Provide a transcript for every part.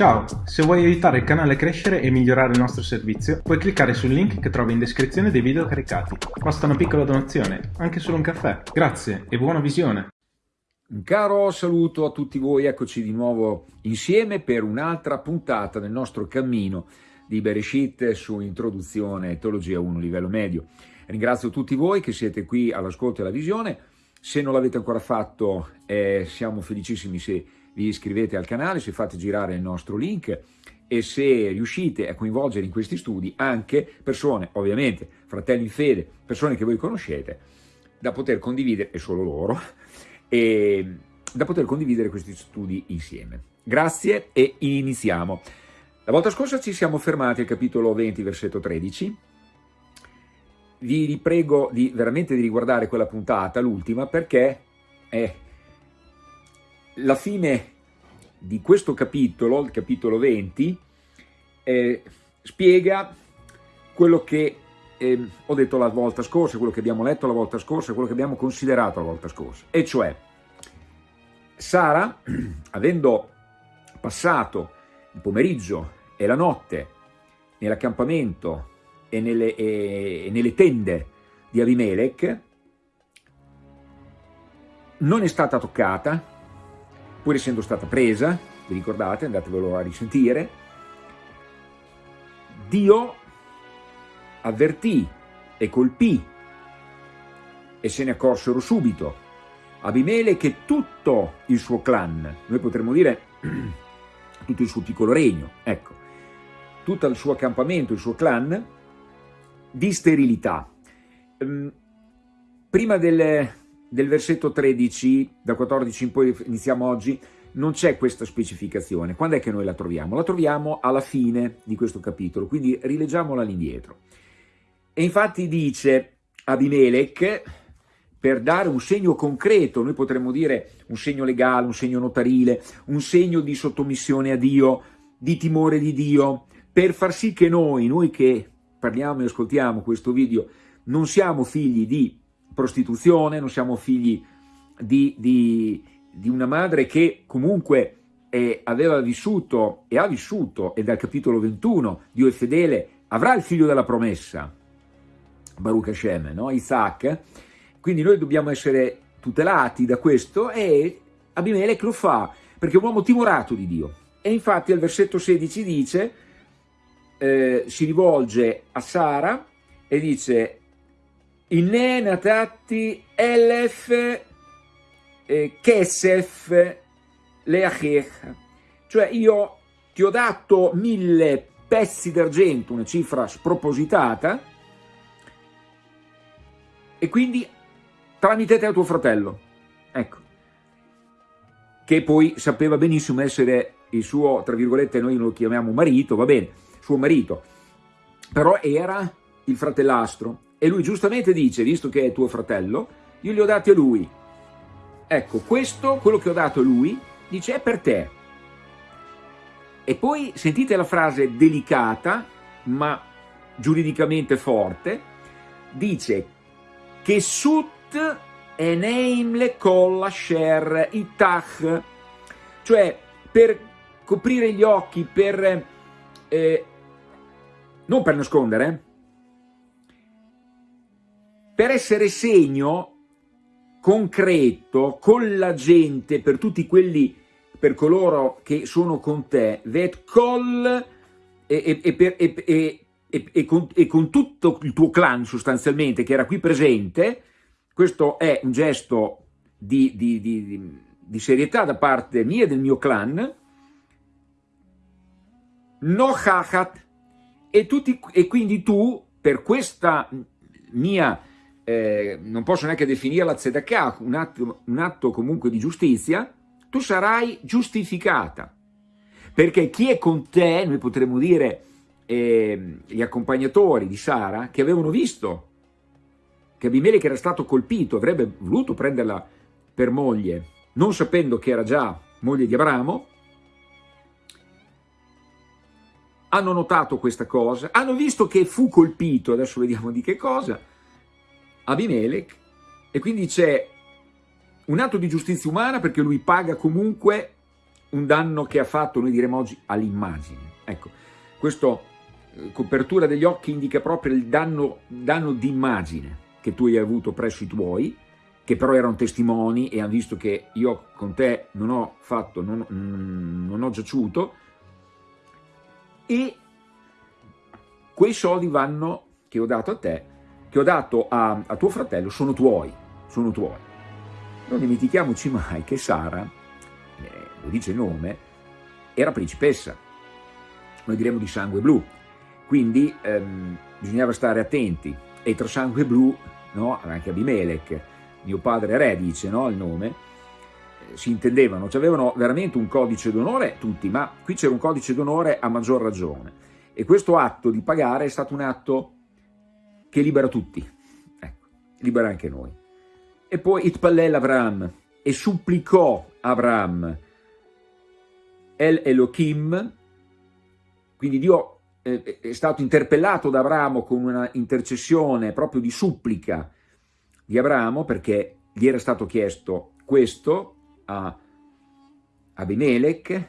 Ciao, se vuoi aiutare il canale a crescere e migliorare il nostro servizio, puoi cliccare sul link che trovi in descrizione dei video caricati. Basta una piccola donazione, anche solo un caffè. Grazie e buona visione! Un caro saluto a tutti voi, eccoci di nuovo insieme per un'altra puntata del nostro cammino di Bereshit su Introduzione Teologia 1 livello medio. Ringrazio tutti voi che siete qui all'ascolto e alla visione, se non l'avete ancora fatto eh, siamo felicissimi se vi iscrivete al canale, se fate girare il nostro link e se riuscite a coinvolgere in questi studi anche persone, ovviamente fratelli in fede, persone che voi conoscete, da poter condividere, e solo loro, e da poter condividere questi studi insieme. Grazie e iniziamo. La volta scorsa ci siamo fermati al capitolo 20, versetto 13. Vi riprego di, veramente di riguardare quella puntata, l'ultima, perché è la fine di questo capitolo, il capitolo 20, eh, spiega quello che eh, ho detto la volta scorsa, quello che abbiamo letto la volta scorsa, quello che abbiamo considerato la volta scorsa, e cioè Sara, avendo passato il pomeriggio e la notte nell'accampamento e nelle, e, e nelle tende di Abimelech, non è stata toccata, pur essendo stata presa, vi ricordate, andatevelo a risentire, Dio avvertì e colpì e se ne accorsero subito Abimelech e tutto il suo clan, noi potremmo dire tutto il suo piccolo regno, ecco, tutto il suo accampamento, il suo clan, di sterilità. Ehm, prima del, del versetto 13, da 14 in poi iniziamo oggi, non c'è questa specificazione. Quando è che noi la troviamo? La troviamo alla fine di questo capitolo, quindi rileggiamola all'indietro. E infatti dice Abimelech, per dare un segno concreto, noi potremmo dire un segno legale, un segno notarile, un segno di sottomissione a Dio, di timore di Dio, per far sì che noi, noi che parliamo e ascoltiamo questo video, non siamo figli di prostituzione, non siamo figli di, di, di una madre che comunque eh, aveva vissuto e ha vissuto, e dal capitolo 21, Dio è fedele, avrà il figlio della promessa, Baruch Hashem, no? Isaac, quindi noi dobbiamo essere tutelati da questo e Abimelech lo fa, perché è un uomo timorato di Dio. E infatti al versetto 16 dice, eh, si rivolge a Sara e dice Inne natati elef eh, kesef leachech, cioè io ti ho dato mille pezzi d'argento, una cifra spropositata, e quindi tramite te a tuo fratello, ecco, che poi sapeva benissimo essere il suo, tra virgolette, noi lo chiamiamo marito, va bene, suo marito, però era il fratellastro, e lui giustamente dice, visto che è tuo fratello, io li ho dati a lui. Ecco, questo, quello che ho dato a lui, dice, è per te. E poi sentite la frase delicata, ma giuridicamente forte, dice che sut eneim le colla sher itach, cioè per coprire gli occhi, per, eh, non per nascondere, eh, per essere segno concreto con la gente, per tutti quelli, per coloro che sono con te, vet col e, e, e, e, con, con tutto il tuo clan sostanzialmente che era qui presente, questo è un gesto di, di, di, di serietà da parte mia e del mio clan, no hachat, e, tutti, e quindi tu, per questa mia eh, non posso neanche definirla tzedakah, un atto, un atto comunque di giustizia, tu sarai giustificata. Perché chi è con te, noi potremmo dire eh, gli accompagnatori di Sara, che avevano visto che Abimelech era stato colpito, avrebbe voluto prenderla per moglie, non sapendo che era già moglie di Abramo, hanno notato questa cosa, hanno visto che fu colpito, adesso vediamo di che cosa, Abimelech e quindi c'è un atto di giustizia umana perché lui paga comunque un danno che ha fatto, noi diremo oggi, all'immagine. Ecco, questa eh, copertura degli occhi indica proprio il danno, danno d'immagine che tu hai avuto presso i tuoi, che però erano testimoni e hanno visto che io con te non ho fatto, non, non ho giaciuto, e quei soldi vanno, che ho dato a te, che ho dato a, a tuo fratello, sono tuoi, sono tuoi. Non dimentichiamoci mai che Sara, eh, lo dice il nome, era principessa, noi diremo di sangue blu, quindi ehm, bisognava stare attenti, e tra sangue blu, no, anche Abimelech, mio padre re dice no, il nome, eh, si intendevano, cioè avevano veramente un codice d'onore tutti, ma qui c'era un codice d'onore a maggior ragione. E questo atto di pagare è stato un atto che libera tutti, ecco, libera anche noi. E poi Itpallel Abraham, e supplicò Abraham, El Elohim, quindi Dio è stato interpellato da Abramo con una intercessione proprio di supplica di Abramo perché gli era stato chiesto questo a Abimelech,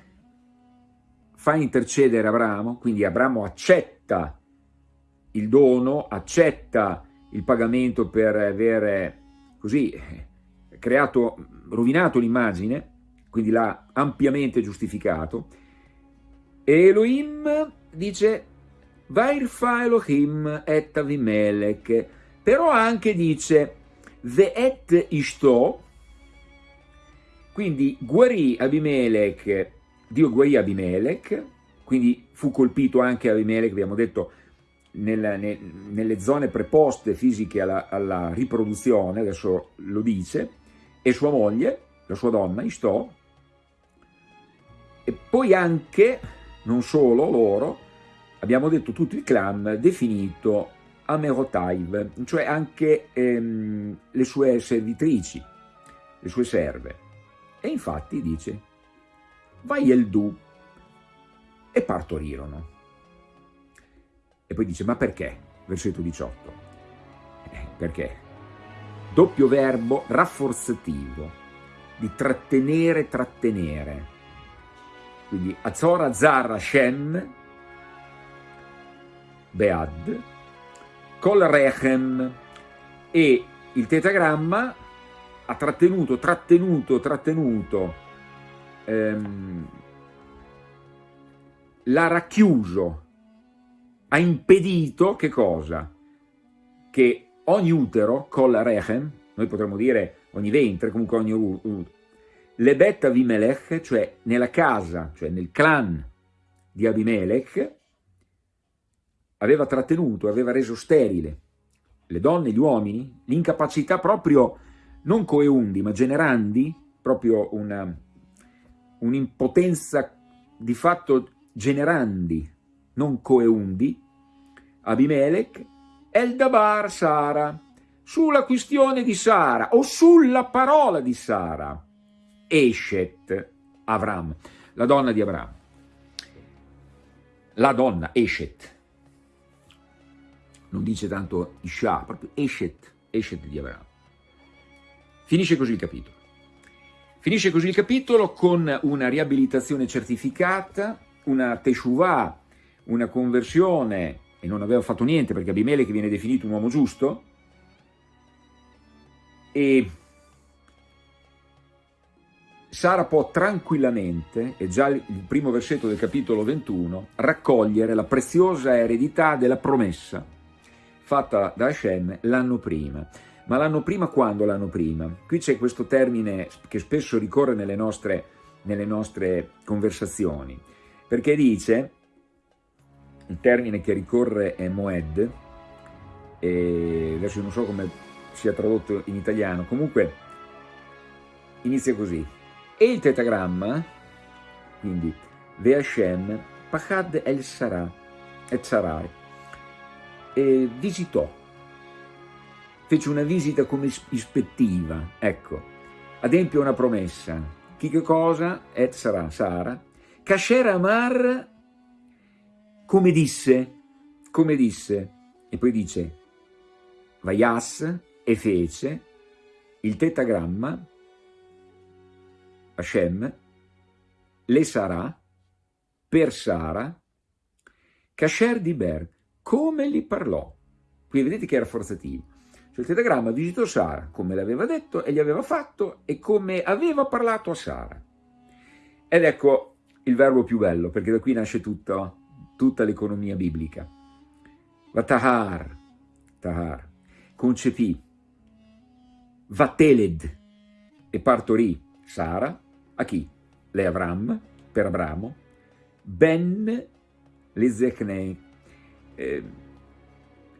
fa intercedere Abramo, quindi Abramo accetta il dono, accetta il pagamento per avere così creato, rovinato l'immagine, quindi l'ha ampiamente giustificato, e Elohim dice Vairfa Elohim et Avimelech, però anche dice Ve'et Ishto, quindi guarì Abimelech, Dio guarì Abimelech, quindi fu colpito anche Abimelech, abbiamo detto, nella, ne, nelle zone preposte fisiche alla, alla, riproduzione, adesso lo dice, e sua moglie, la sua donna, Istò, e poi anche non solo loro, abbiamo detto tutto il clan definito Amerotaiv, cioè anche ehm, le sue servitrici, le sue serve. E infatti dice, vai el du, e partorirono. E poi dice, ma perché? Versetto 18. Eh, perché? Doppio verbo rafforzativo, di trattenere, trattenere quindi Azor Zar Hashem, Bead, Kol Rechem e il tetagramma ha trattenuto, trattenuto, trattenuto, ehm, l'ha racchiuso, ha impedito che cosa? Che ogni utero, Kol Rechem, noi potremmo dire ogni ventre, comunque ogni utero, Lebet Avimelech, cioè nella casa, cioè nel clan di Abimelech, aveva trattenuto, aveva reso sterile le donne, gli uomini, l'incapacità proprio, non coeundi, ma generandi, proprio un'impotenza di fatto generandi, non coeundi, Abimelech, Eldabar Sara, sulla questione di Sara o sulla parola di Sara. Eshet, Avram, la donna di Avram. La donna, Eshet. Non dice tanto Isha, proprio Eshet, Eshet di Avram. Finisce così il capitolo. Finisce così il capitolo con una riabilitazione certificata, una teshuvah, una conversione, e non aveva fatto niente perché Abimele che viene definito un uomo giusto, e Sara può tranquillamente, è già il primo versetto del capitolo 21, raccogliere la preziosa eredità della promessa fatta da Hashem l'anno prima. Ma l'anno prima quando l'anno prima? Qui c'è questo termine che spesso ricorre nelle nostre, nelle nostre conversazioni, perché dice, il termine che ricorre è Moed, e adesso non so come sia tradotto in italiano, comunque inizia così, e il tetagramma, quindi Ve'Hashem, Pachad el Sarà, et Sarai, e visitò, fece una visita come ispettiva, ecco, adempie una promessa, chi che cosa? Et Sarà, Sara, Kasher Amar, come disse, come disse, e poi dice, Vaias e fece il tetagramma Hashem, le sarà, per Sara, Kasher di Ber, come gli parlò. Qui vedete che era forzativo. Cioè il tetagramma visitò Sara, come le aveva detto e gli aveva fatto e come aveva parlato a Sara. Ed ecco il verbo più bello, perché da qui nasce tutta, tutta l'economia biblica. Vatahar, tahar, concepì, Vateled e partorì Sara, a chi? Le Avram, per Abramo, Ben Lezechnei, eh,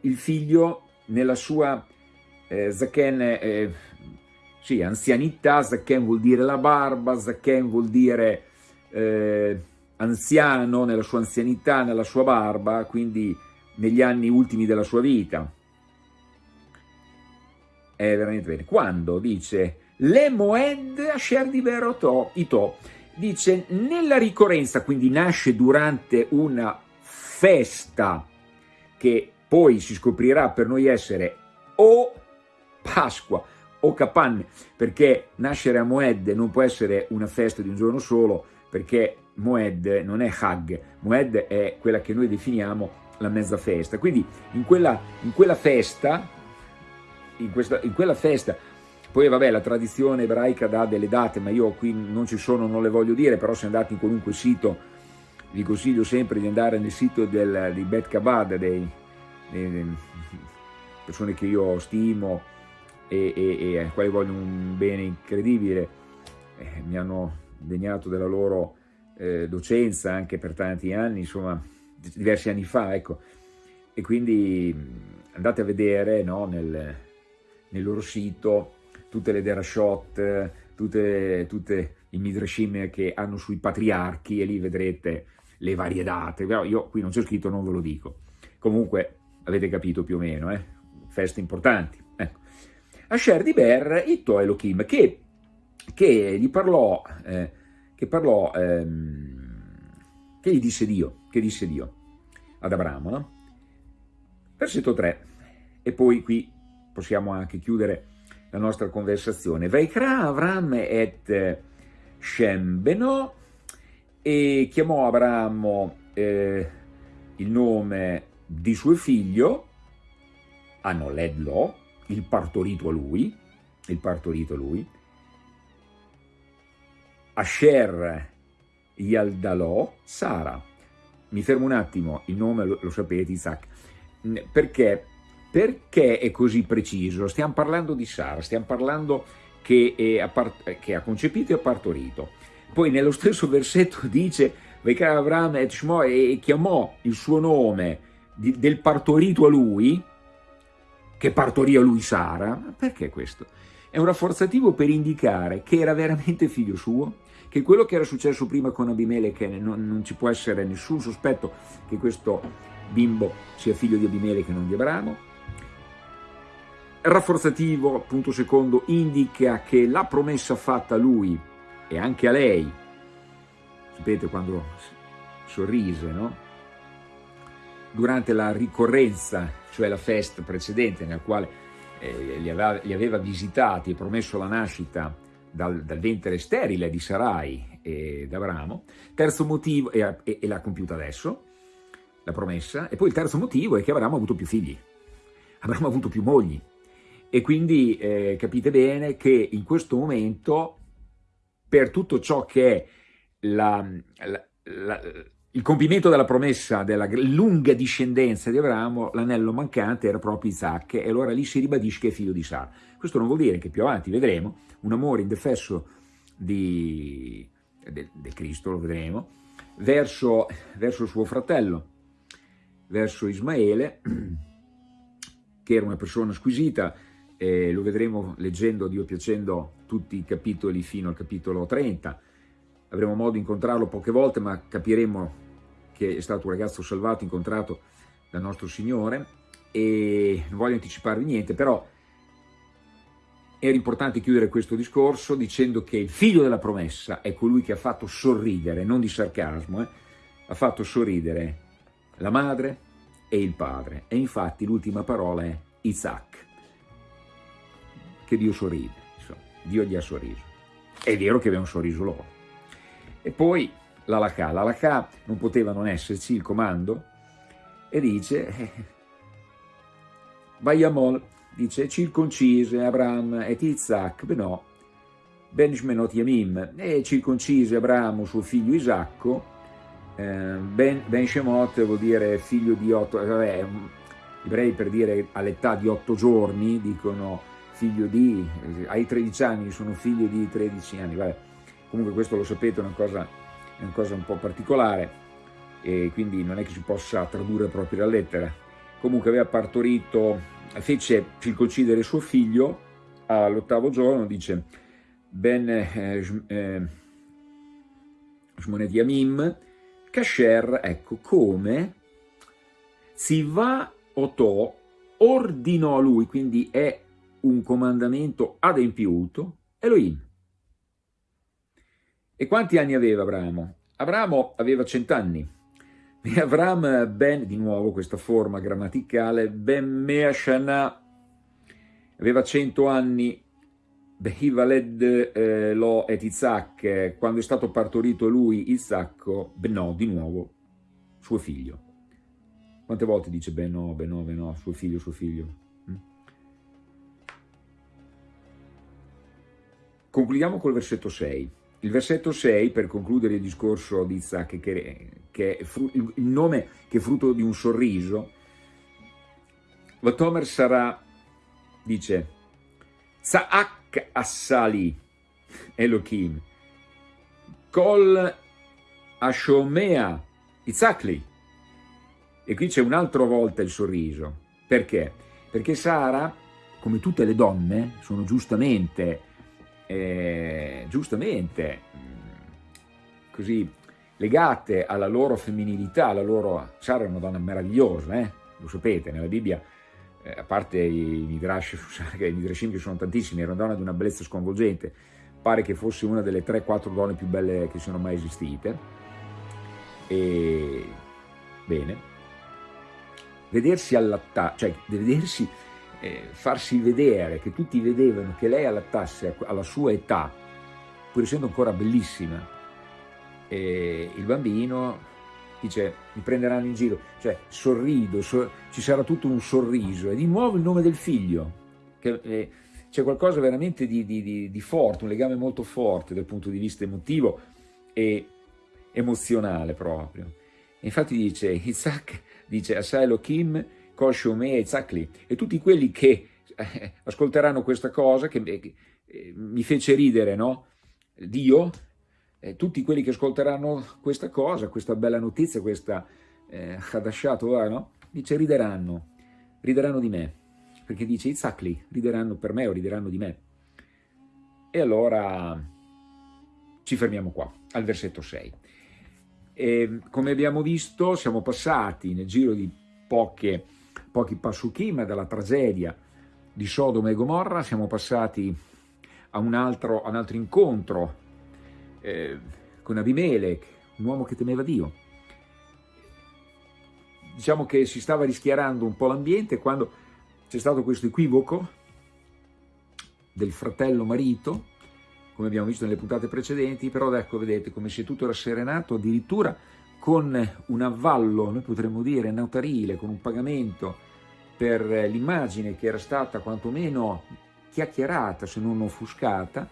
il figlio nella sua eh, Zaken, eh, sì, anzianità, Zaken vuol dire la barba, Zaken vuol dire eh, anziano nella sua anzianità, nella sua barba, quindi negli anni ultimi della sua vita. È veramente bene. Quando dice le moed asher di ito, dice nella ricorrenza, quindi nasce durante una festa che poi si scoprirà per noi essere o Pasqua o Capanne, perché nascere a Moed non può essere una festa di un giorno solo, perché Moed non è Hag, Moed è quella che noi definiamo la mezza festa. Quindi in quella, in quella festa, in, questa, in quella festa, poi vabbè la tradizione ebraica dà delle date, ma io qui non ci sono, non le voglio dire, però se andate in qualunque sito, vi consiglio sempre di andare nel sito del, di Bet Kabad, dei, dei, persone che io stimo, e, e, e ai quali voglio un bene incredibile, eh, mi hanno degnato della loro eh, docenza anche per tanti anni, insomma diversi anni fa, ecco, e quindi andate a vedere no, nel, nel, loro sito tutte le derashot, tutte, tutte i midrashim che hanno sui patriarchi e lì vedrete le varie date, però io qui non c'è scritto, non ve lo dico. Comunque avete capito più o meno, eh? feste importanti. Asher di Ber, Itto Elohim, che, che gli parlò, eh, che parlò, ehm, che gli disse Dio, che disse Dio ad Abramo, no? Versetto 3, e poi qui possiamo anche chiudere la nostra conversazione. Vaikra Avram et Shem Beno, e chiamò Abramo eh, il nome di suo figlio, Anoledlo, il partorito a lui, il partorito a lui, Asher Yaldalò, Sara. Mi fermo un attimo, il nome lo, lo sapete, Isaac. Perché? Perché è così preciso? Stiamo parlando di Sara, stiamo parlando che, che ha concepito e ha partorito. Poi nello stesso versetto dice Vekar et Shmo e chiamò il suo nome di, del partorito a lui, che partorì a lui Sara. Perché questo? È un rafforzativo per indicare che era veramente figlio suo, che quello che era successo prima con Abimelech non, non ci può essere nessun sospetto che questo bimbo sia figlio di Abimelech e non di Abramo. Rafforzativo, punto secondo, indica che la promessa fatta a lui e anche a lei, sapete quando sorrise, no? durante la ricorrenza, cioè la festa precedente nella quale eh, li, aveva, li, aveva, visitati e promesso la nascita dal, dal ventre sterile di Sarai e d'Abramo. Terzo motivo, e, e, e l'ha compiuta adesso, la promessa. E poi il terzo motivo è che Abramo ha avuto più figli, Abramo ha avuto più mogli. E quindi eh, capite bene che in questo momento, per tutto ciò che è la, la, la il compimento della promessa della lunga discendenza di Abramo, l'anello mancante era proprio Isaac e allora lì si ribadisce che è figlio di Sara. Questo non vuol dire che più avanti vedremo un amore indefesso di, del, del Cristo, lo vedremo, verso, verso suo fratello, verso Ismaele, che era una persona squisita, eh, lo vedremo leggendo, Dio piacendo, tutti i capitoli fino al capitolo 30, avremo modo di incontrarlo poche volte, ma capiremo che è stato un ragazzo salvato, incontrato dal nostro Signore, e non voglio anticiparvi niente, però era importante chiudere questo discorso dicendo che il figlio della promessa è colui che ha fatto sorridere, non di sarcasmo, eh, ha fatto sorridere la madre e il padre. E infatti l'ultima parola è Isaac, che Dio sorride, insomma, Dio gli ha sorriso. È vero che un sorriso loro. E poi l'alakà. L'alakà non poteva non esserci, il comando, e dice, eh, Vayamol, dice, circoncise Abraham et Isaac, beh no, ben shmenot yamim, e circoncise Abramo suo figlio Isacco, eh, ben, ben Shemot vuol dire figlio di otto, eh, vabbè, gli ebrei per dire all'età di otto giorni dicono figlio di, ai 13 anni sono figlio di 13 anni, vabbè. comunque questo lo sapete è una cosa, è una cosa un po' particolare e quindi non è che si possa tradurre proprio la lettera. Comunque aveva partorito, fece circoncidere suo figlio all'ottavo giorno, dice Ben eh, eh, Shmonet Yamim, Kasher, ecco come si va Otò ordinò a lui, quindi è un comandamento adempiuto, Elohim. E quanti anni aveva Abramo? Abramo aveva cent'anni. E Avram ben, di nuovo questa forma grammaticale, ben Meashana, aveva cento anni, Behivaled eh, lo et Isaac, quando è stato partorito lui, Isacco, no, di nuovo, suo figlio. Quante volte dice no, beh no, suo figlio, suo figlio? Mm? Concludiamo col versetto 6. Il versetto 6, per concludere il discorso di Isaac, che, che è il nome che è frutto di un sorriso, Vatomer sarà, dice, Saak Assali Elohim, Kol Ashomea Itzakli, e qui c'è un'altra volta il sorriso. Perché? Perché Sara, come tutte le donne, sono giustamente, eh, giustamente mm, così legate alla loro femminilità, alla loro... Sara è una donna meravigliosa, eh? lo sapete, nella Bibbia, eh, a parte i Midrash, i Midrashim che sono tantissimi, era una donna di una bellezza sconvolgente, pare che fosse una delle 3-4 donne più belle che siano mai esistite, e bene, vedersi allattare, cioè vedersi, eh, farsi vedere, che tutti vedevano che lei allattasse alla sua età, pur essendo ancora bellissima, e il bambino dice mi prenderanno in giro, cioè sorrido, sor ci sarà tutto un sorriso, e di nuovo il nome del figlio, eh, c'è qualcosa veramente di, di, di, di, forte, un legame molto forte dal punto di vista emotivo e emozionale proprio. E infatti dice Isaac dice Asa Elohim, Kol e Zakli, e tutti quelli che eh, ascolteranno questa cosa, che eh, mi fece ridere, no? Dio, eh, tutti quelli che ascolteranno questa cosa, questa bella notizia, questa eh, Hadashat, no? dice rideranno, rideranno di me, perché dice Itzakli, rideranno per me o rideranno di me. E allora ci fermiamo qua, al versetto 6. E, come abbiamo visto siamo passati nel giro di poche, pochi passuchim dalla tragedia di Sodoma e Gomorra, siamo passati a un altro, a un altro incontro eh, con Abimelech, un uomo che temeva Dio. Diciamo che si stava rischiarando un po' l'ambiente quando c'è stato questo equivoco del fratello marito come abbiamo visto nelle puntate precedenti, però ecco, vedete come si è tutto rasserenato, addirittura con un avvallo, noi potremmo dire notarile, con un pagamento per l'immagine che era stata quantomeno chiacchierata, se non offuscata,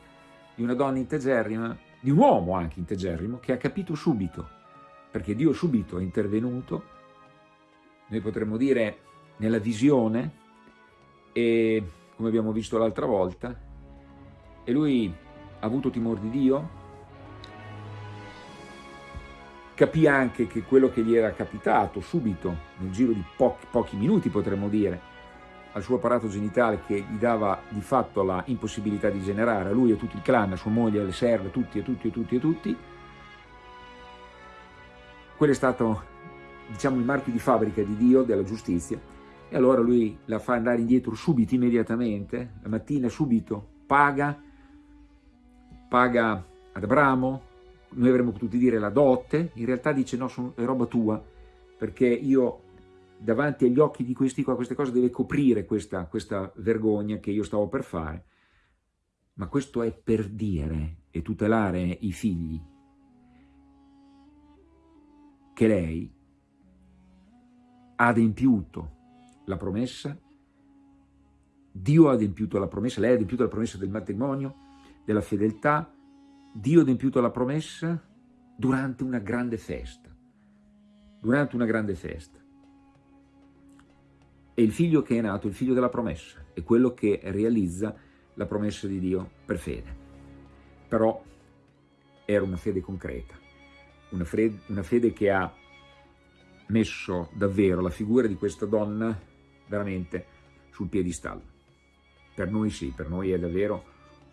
di una donna integerrima, di un uomo anche integerrimo, che ha capito subito, perché Dio subito è intervenuto, noi potremmo dire nella visione, e come abbiamo visto l'altra volta, e lui ha avuto timore di Dio, capì anche che quello che gli era capitato subito, nel giro di pochi, pochi minuti potremmo dire, al suo apparato genitale che gli dava di fatto la impossibilità di generare, a lui e a tutto il clan, a sua moglie, alle serve, tutti e tutti e tutti e tutti, quello è stato, diciamo, il marchio di fabbrica di Dio, della giustizia, e allora lui la fa andare indietro subito, immediatamente, la mattina subito, paga, paga ad Abramo, noi avremmo potuto dire la dote, in realtà dice no, sono, è roba tua, perché io davanti agli occhi di questi qua, queste cose deve coprire questa, questa vergogna che io stavo per fare, ma questo è per dire e tutelare i figli. che lei ha adempiuto la promessa, Dio ha adempiuto la promessa, lei ha adempiuto la promessa del matrimonio, della fedeltà, Dio ha adempiuto la promessa durante una grande festa, durante una grande festa. E il figlio che è nato, il figlio della promessa, è quello che realizza la promessa di Dio per fede. Però era una fede concreta, una fede, una fede che ha messo davvero la figura di questa donna veramente sul piedistallo. Per noi sì, per noi è davvero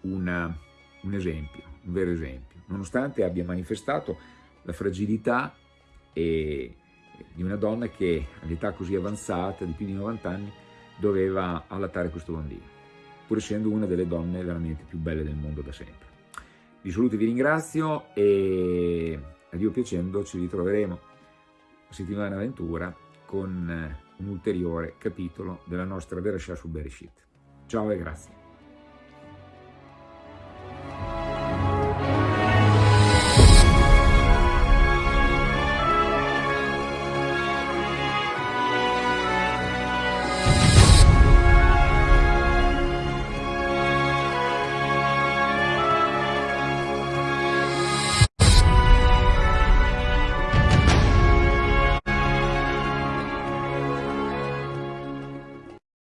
una, un esempio, un vero esempio, nonostante abbia manifestato la fragilità e, di una donna che all'età così avanzata, di più di 90 anni, doveva allattare questo bambino, pur essendo una delle donne veramente più belle del mondo da sempre. Vi saluto e vi ringrazio e a Dio piacendo ci ritroveremo la settimana avventura con un ulteriore capitolo della nostra Bereshah su Bereshit. Ciao e grazie.